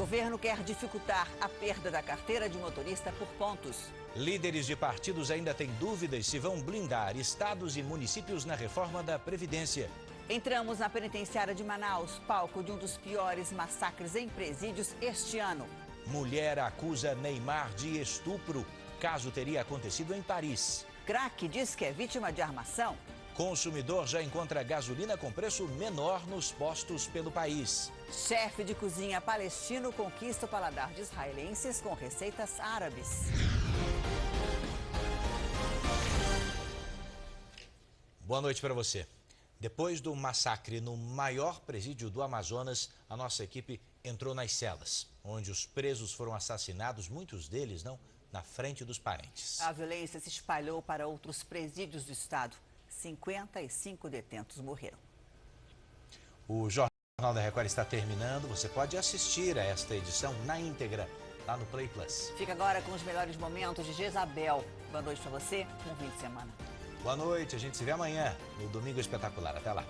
Governo quer dificultar a perda da carteira de motorista por pontos. Líderes de partidos ainda têm dúvidas se vão blindar estados e municípios na reforma da Previdência. Entramos na penitenciária de Manaus, palco de um dos piores massacres em presídios este ano. Mulher acusa Neymar de estupro. Caso teria acontecido em Paris. Crack diz que é vítima de armação. Consumidor já encontra gasolina com preço menor nos postos pelo país. Chefe de cozinha palestino conquista o paladar de israelenses com receitas árabes. Boa noite para você. Depois do massacre no maior presídio do Amazonas, a nossa equipe entrou nas celas, onde os presos foram assassinados, muitos deles não na frente dos parentes. A violência se espalhou para outros presídios do estado. 55 detentos morreram. O Jornal da Record está terminando. Você pode assistir a esta edição na íntegra lá no Play Plus. Fica agora com os melhores momentos de Jezabel. Boa noite para você, bom fim de semana. Boa noite, a gente se vê amanhã no Domingo Espetacular. Até lá.